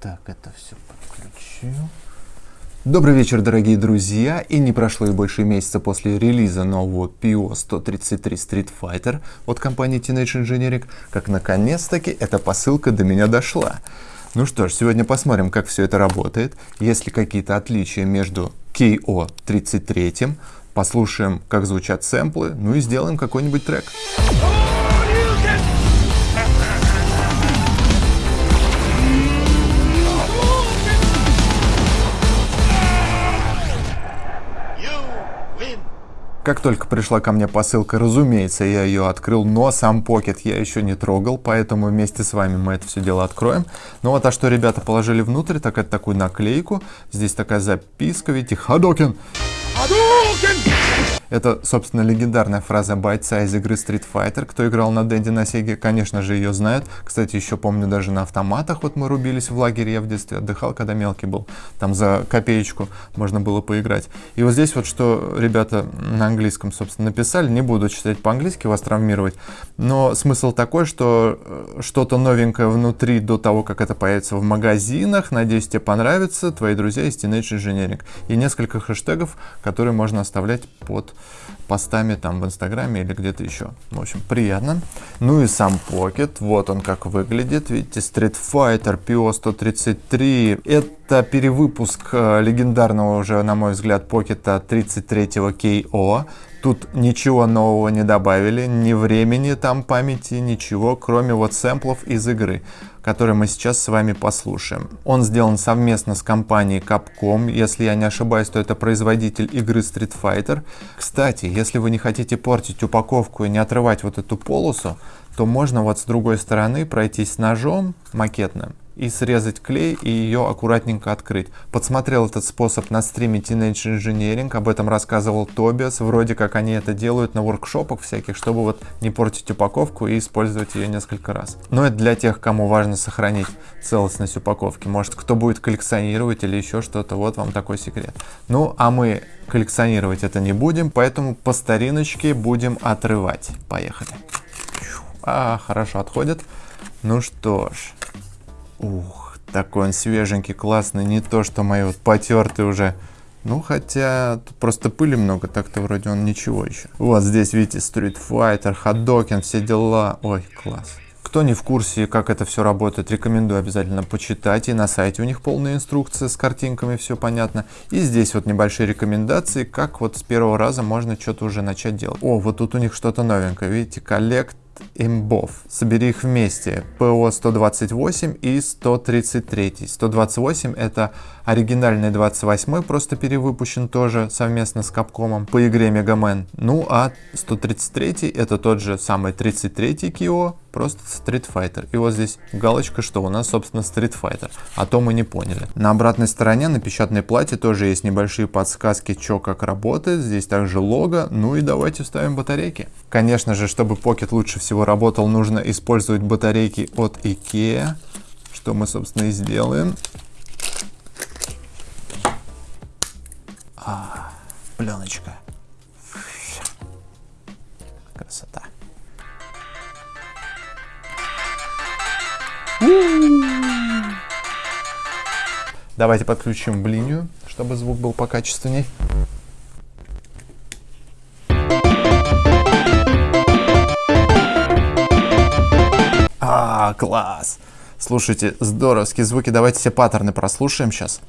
Так, это все подключу. Добрый вечер, дорогие друзья, и не прошло и больше месяца после релиза нового PO-133 Street Fighter от компании Teenage Engineering, как наконец-таки эта посылка до меня дошла. Ну что ж, сегодня посмотрим, как все это работает, есть ли какие-то отличия между KO-33, послушаем, как звучат сэмплы, ну и сделаем какой-нибудь трек. Как только пришла ко мне посылка, разумеется, я ее открыл, но сам покет я еще не трогал, поэтому вместе с вами мы это все дело откроем. Ну вот, а что ребята положили внутрь, так это такую наклейку. Здесь такая записка, видите, Хадокин. Хадокин! Это, собственно, легендарная фраза бойца из игры Street Fighter. Кто играл на Дэнди на Сеге, конечно же, ее знают. Кстати, еще помню, даже на автоматах вот мы рубились в лагере, я в детстве отдыхал, когда мелкий был. Там за копеечку можно было поиграть. И вот здесь вот, что ребята на английском, собственно, написали, не буду читать по-английски, вас травмировать, но смысл такой, что э, что-то новенькое внутри до того, как это появится в магазинах. Надеюсь, тебе понравится. Твои друзья из Teenage Engineering. И несколько хэштегов, которые можно оставлять под постами там в Инстаграме или где-то еще. В общем, приятно. Ну и сам Pocket, вот он как выглядит. Видите, Street Fighter PO-133. Это перевыпуск э, легендарного уже, на мой взгляд, Pocket 33-го KO. Тут ничего нового не добавили, ни времени там памяти, ничего, кроме вот сэмплов из игры, которые мы сейчас с вами послушаем. Он сделан совместно с компанией Capcom, если я не ошибаюсь, то это производитель игры Street Fighter. Кстати, если вы не хотите портить упаковку и не отрывать вот эту полосу, то можно вот с другой стороны пройтись ножом макетным и срезать клей и ее аккуратненько открыть. Подсмотрел этот способ на стриме Teenage Engineering, об этом рассказывал Тобиас, вроде как они это делают на воркшопах всяких, чтобы вот не портить упаковку и использовать ее несколько раз. Но это для тех, кому важно сохранить целостность упаковки. Может кто будет коллекционировать или еще что-то, вот вам такой секрет. Ну а мы коллекционировать это не будем, поэтому по стариночке будем отрывать. Поехали. А, хорошо отходит. Ну что ж, Ух, такой он свеженький, классный, не то что мои вот потертые уже. Ну, хотя тут просто пыли много, так-то вроде он ничего еще. Вот здесь, видите, Street Fighter, Hadouken, все дела. Ой, класс. Кто не в курсе, как это все работает, рекомендую обязательно почитать. И на сайте у них полная инструкция с картинками, все понятно. И здесь вот небольшие рекомендации, как вот с первого раза можно что-то уже начать делать. О, вот тут у них что-то новенькое, видите, коллект имбов. Собери их вместе. ПО 128 и 133. 128 это оригинальный 28, просто перевыпущен тоже совместно с Капкомом по игре Мегамен. Ну а 133 это тот же самый 33 Кио, просто Street Fighter. И вот здесь галочка, что у нас, собственно, Street Fighter. А то мы не поняли. На обратной стороне на печатной плате тоже есть небольшие подсказки, что как работает. Здесь также лого. Ну и давайте вставим батарейки. Конечно же, чтобы Pocket лучше всего работал, нужно использовать батарейки от IKEA. Что мы, собственно, и сделаем. А, пленочка. Красота. Давайте подключим блинию, чтобы звук был покачественней. А, класс! Слушайте, здоровские звуки. Давайте все паттерны прослушаем сейчас.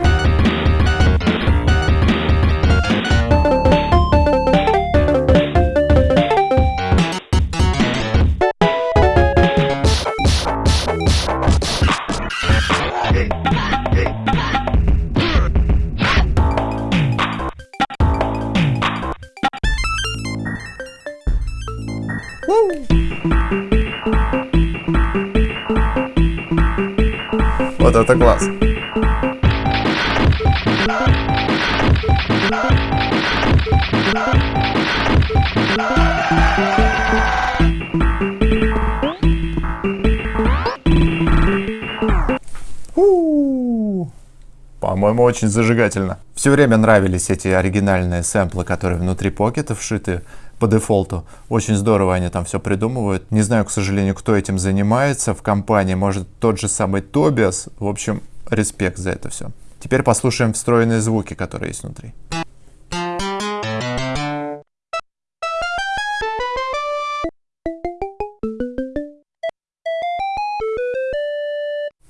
Вот это класс. По-моему, очень зажигательно. Все время нравились эти оригинальные сэмплы, которые внутри покета вшиты по дефолту. Очень здорово они там все придумывают. Не знаю, к сожалению, кто этим занимается в компании. Может, тот же самый Тобиас. В общем, респект за это все. Теперь послушаем встроенные звуки, которые есть внутри.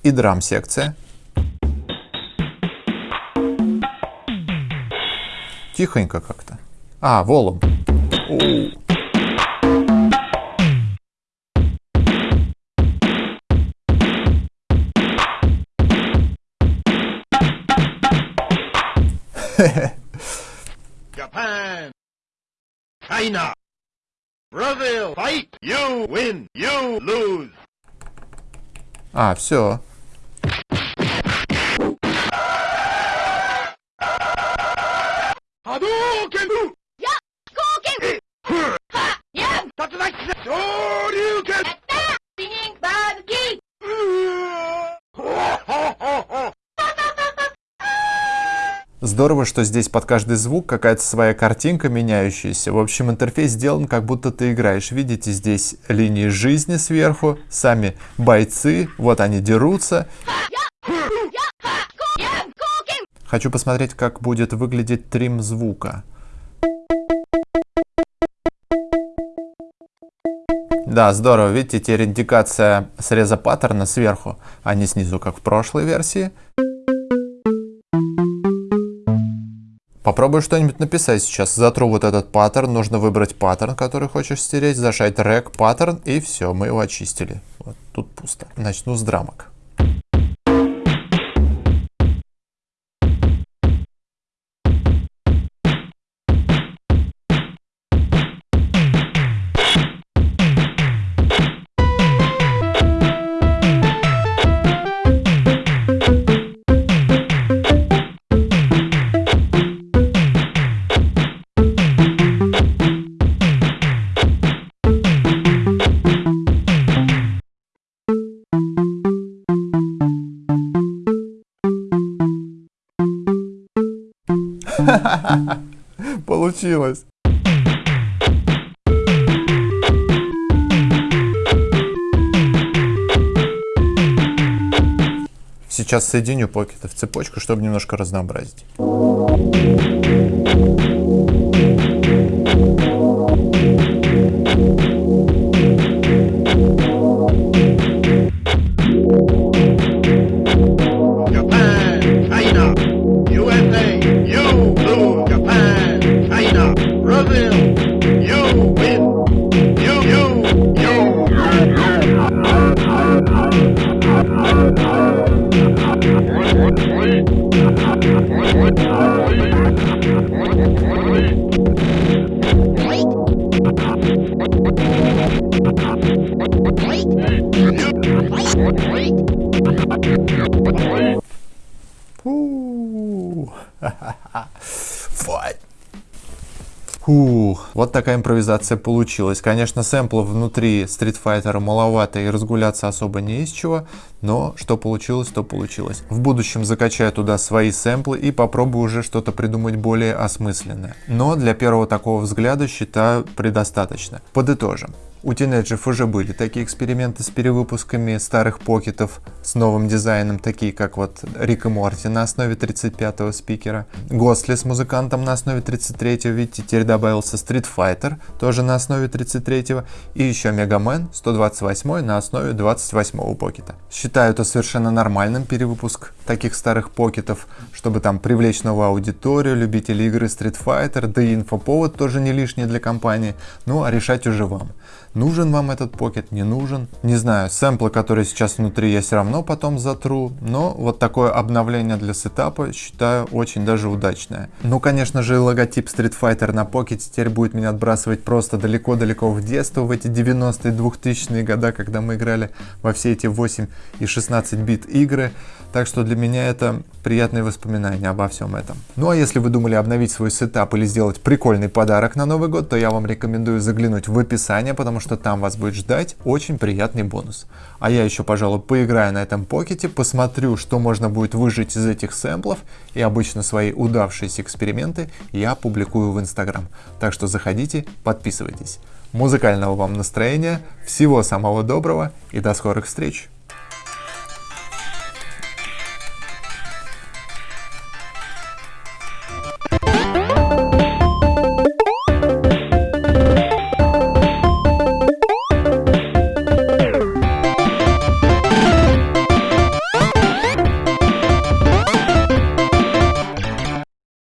И драм-секция. Тихонько как-то. А, волум. Japan, China, Brazil, fight! You win, you lose. А, все. Hadouken! здорово, что здесь под каждый звук какая-то своя картинка меняющаяся. В общем, интерфейс сделан, как будто ты играешь. Видите, здесь линии жизни сверху, сами бойцы, вот они дерутся. Хочу посмотреть, как будет выглядеть трим звука. Да, здорово. Видите, теперь индикация среза паттерна сверху, а не снизу, как в прошлой версии. Попробую что-нибудь написать сейчас. Затру вот этот паттерн. Нужно выбрать паттерн, который хочешь стереть. Зажать рек паттерн и все, мы его очистили. Вот тут пусто. Начну с драмок. Получилось. Сейчас соединю покеты в цепочку, чтобы немножко разнообразить. Фай. Фух, вот такая импровизация получилась. Конечно, сэмплов внутри Street Fighter маловато и разгуляться особо не из чего, но что получилось, то получилось. В будущем закачаю туда свои сэмплы и попробую уже что-то придумать более осмысленное. Но для первого такого взгляда считаю предостаточно. Подытожим. У тинейджеров уже были такие эксперименты с перевыпусками старых покетов с новым дизайном, такие как вот Рик и Морти на основе 35-го спикера, Госли с музыкантом на основе 33-го, видите, теперь добавился Street Fighter, тоже на основе 33-го, и еще Мегамен 128 на основе 28-го покета. Считаю это совершенно нормальным перевыпуск таких старых покетов, чтобы там привлечь новую аудиторию, любителей игры Street Fighter, да и инфоповод тоже не лишний для компании, ну а решать уже вам. Нужен вам этот покет, не нужен? Не знаю, сэмплы, которые сейчас внутри, я все равно потом затру, но вот такое обновление для сетапа считаю очень даже удачное. Ну, конечно же, логотип Street Fighter на покете теперь будет меня отбрасывать просто далеко-далеко в детство, в эти 90-е, 2000-е года, когда мы играли во все эти 8 и 16 бит игры. Так что для меня это приятные воспоминания обо всем этом. Ну а если вы думали обновить свой сетап или сделать прикольный подарок на Новый год, то я вам рекомендую заглянуть в описание, что там вас будет ждать очень приятный бонус. А я еще, пожалуй, поиграю на этом pocket е, посмотрю, что можно будет выжать из этих сэмплов, и обычно свои удавшиеся эксперименты я публикую в Инстаграм. Так что заходите, подписывайтесь. Музыкального вам настроения, всего самого доброго и до скорых встреч!